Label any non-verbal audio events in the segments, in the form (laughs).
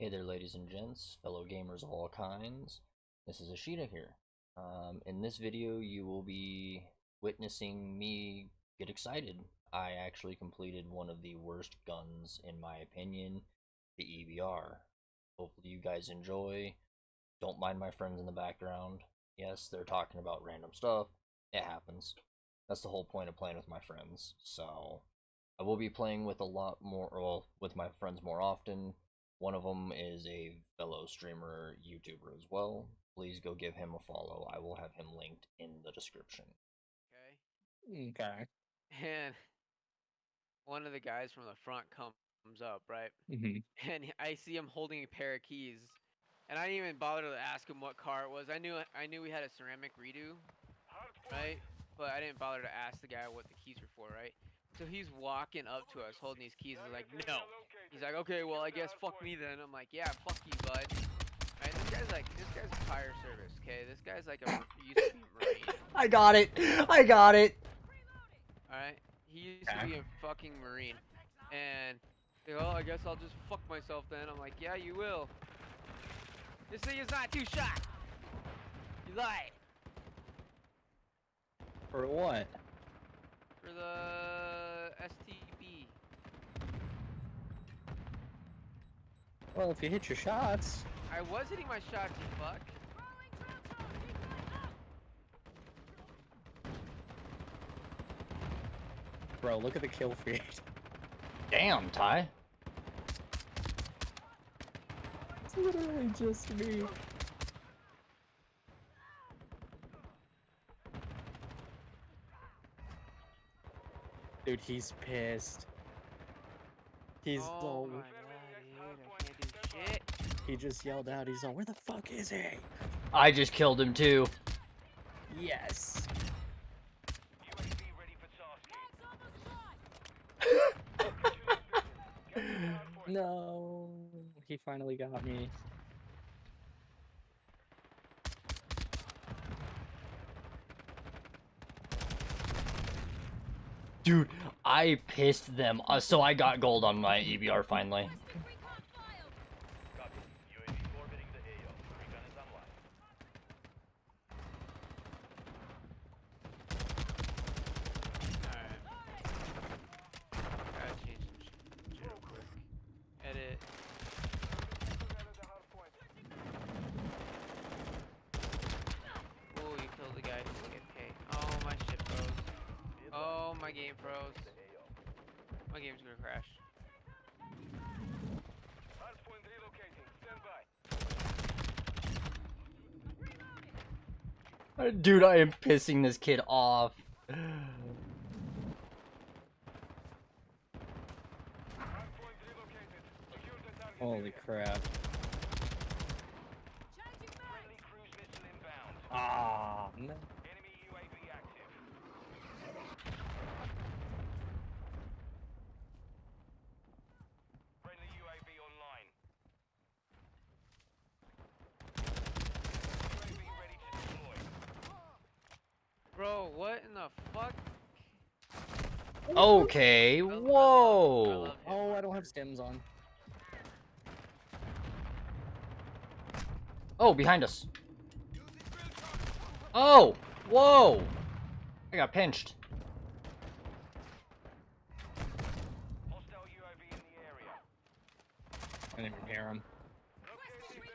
Hey there, ladies and gents, fellow gamers of all kinds. This is Ashita here. Um, in this video, you will be witnessing me get excited. I actually completed one of the worst guns, in my opinion, the EBR. Hopefully, you guys enjoy. Don't mind my friends in the background. Yes, they're talking about random stuff. It happens. That's the whole point of playing with my friends. So, I will be playing with a lot more, well, with my friends more often one of them is a fellow streamer YouTuber as well. Please go give him a follow. I will have him linked in the description. Okay. Okay. And one of the guys from the front comes up, right? hmm (laughs) And I see him holding a pair of keys. And I didn't even bother to ask him what car it was. I knew I knew we had a ceramic redo, right? But I didn't bother to ask the guy what the keys were for, right? So he's walking up to us holding these keys. He's like, no. He's like, okay, well, I guess fuck me then. I'm like, yeah, fuck you, bud. Right? This guy's like, this guy's fire service, okay? This guy's like a used to be Marine. (laughs) I got it! I got it! Alright? He used to be a fucking Marine. And, he's like, oh, I guess I'll just fuck myself then. I'm like, yeah, you will. This thing is not two shot. You lied. For what? For the STB. Well, if you hit your shots. I was hitting my shots, you fuck. Bro, look at the kill feed. Damn, Ty. It's literally just me. Dude, he's pissed. He's oh all. my god, dude, I can't do shit. He just yelled out. He's all, "Where the fuck is he?" I just killed him too. Yes. (laughs) (laughs) No, he finally got me. Dude, I pissed them. Uh, so I got gold on my EBR finally. Alright. Gotta change some sh- shit real quick. Edit. Oh, you killed the guy who's AFK. Oh, my shit froze. Oh, my game froze. My game's gonna crash. Uh, Dude, I am pissing this kid off. Holy crap. Ah, no. Bro, what in the fuck? Okay, I love- I whoa. Oh, I don't have stems on. Oh, behind us. Oh, whoa. I got pinched. I didn't even hear him.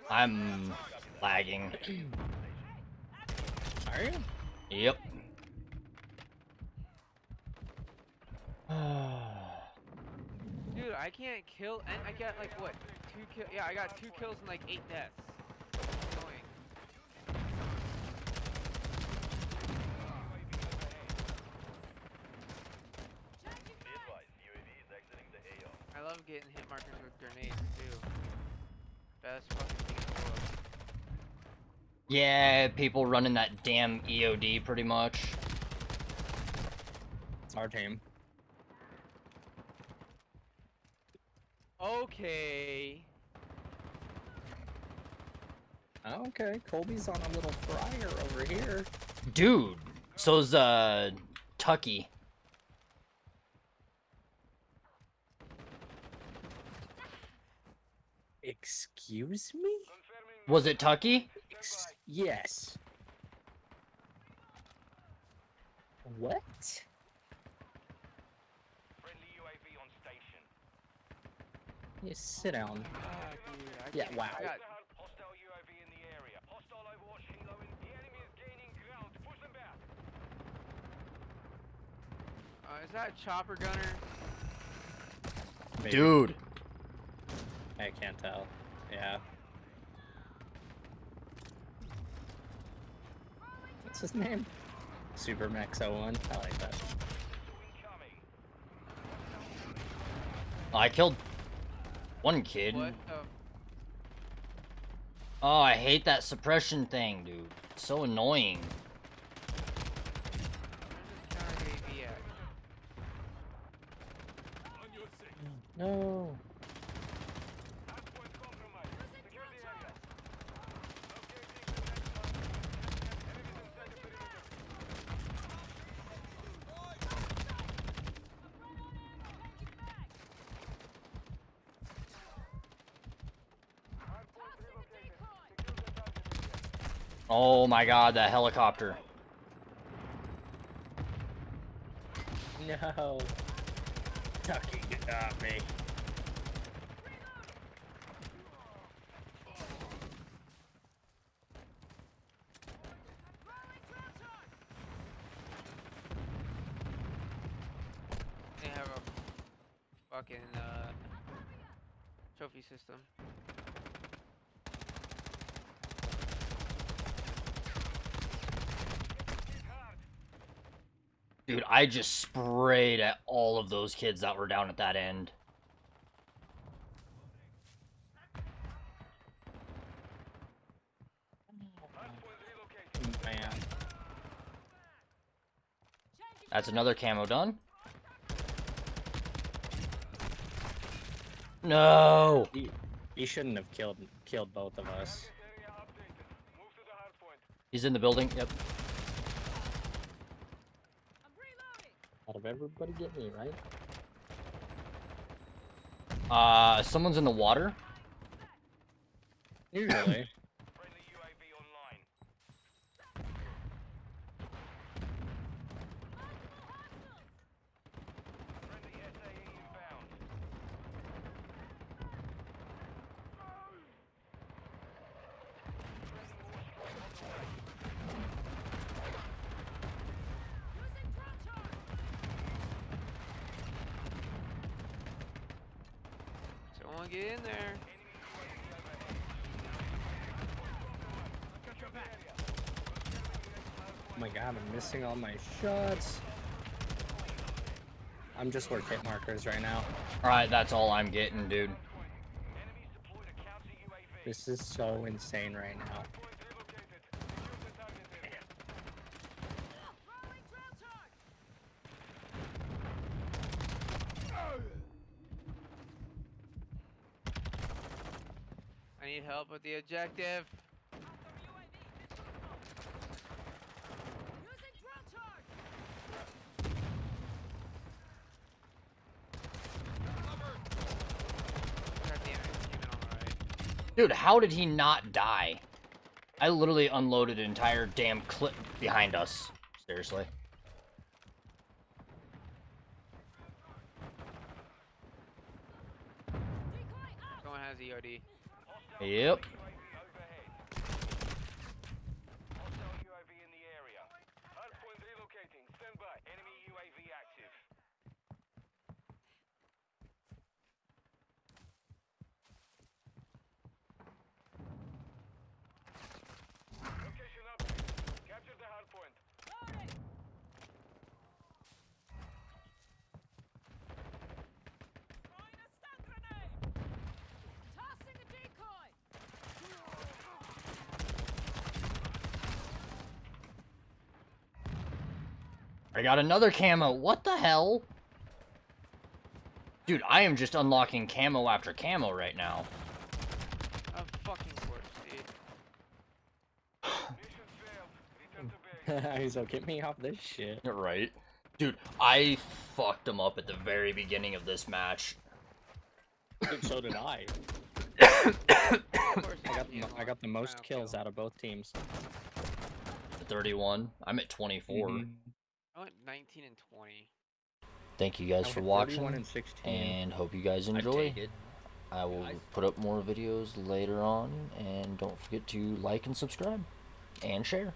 I'm lagging. (clears throat) Are you? Yep. (sighs) Dude, I can't kill, and I got like what? Two kill? Yeah, I got two kills and like eight deaths. Annoying. I love getting hit markers with grenades too. Best fucking thing in the world. yeah, people running that damn EOD pretty much. It's our team. Okay. Okay, Colby's on a little fryer over here. Dude, so's uh Tucky. Excuse me? Was it Tucky? Ex- yes. What? You sit down. Ah, dude, I Yeah, can't- wow. I got Uh, is that a chopper gunner? Maybe. Dude. I can't tell. Yeah. What's his name? Super Max 01. I like that. I killed one kid. What the? Oh, I hate that suppression thing, dude. It's so annoying. Where's this counter UAV at? No. Oh my god, that helicopter. No. Tucky got me. They have a fucking uh, trophy system. Dude, I just sprayed at all of those kids that were down at that end. Man. That's another camo done. No! He, he shouldn't have killed killed both of us. He's in the building. Yep. Out of everybody get me, right? Uh, someone's in the water. Usually. Someone get in there. Oh my god, I'm missing all my shots. I'm just work hit markers right now. Alright, that's all I'm getting, dude. This is so insane right now. I need help with the objective. God damn it, it's keeping on the right. Dude, how did he not die? I literally unloaded an entire damn clip behind us. Seriously. Someone has EOD. Yep. I got another camo. What the hell? Dude, I am just unlocking camo after camo right now. Of fucking course, dude. (laughs) He's like, get me off this shit. Right. Dude, I fucked him up at the very beginning of this match. Dude, so did I. Of course I got the, me mo- and I got the most kills out of both teams. 31. I'm at 24. Mhm. I went 19 and 20. Thank you guys for watching and and hope you guys I'd enjoy. take it. I will Guys. put up more videos later on and don't forget to like and subscribe and share.